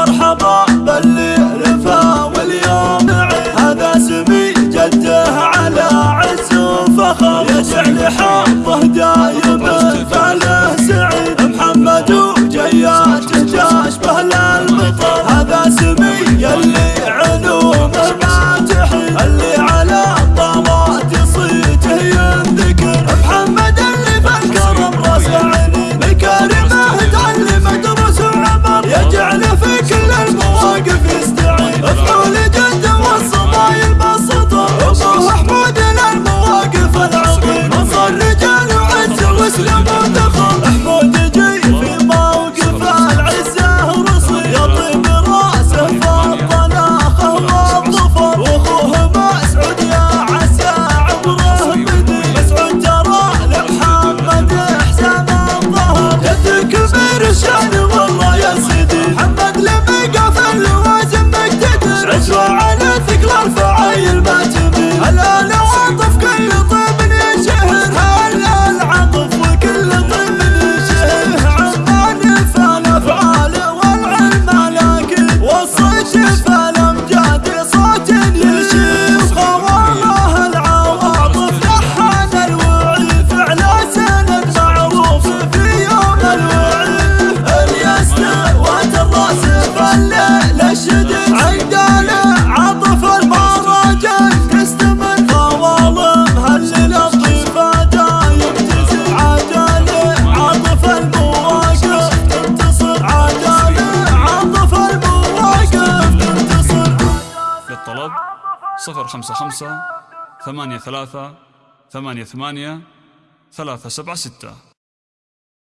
مرحبا باللي رفا واليوم نعم. هذا سمي جده على عز وفخر. يجعل حظه دايما. I'll search it صفر خمسة خمسة ثمانية ثلاثة ثمانية ثمانية ثلاثة سبعة ستة.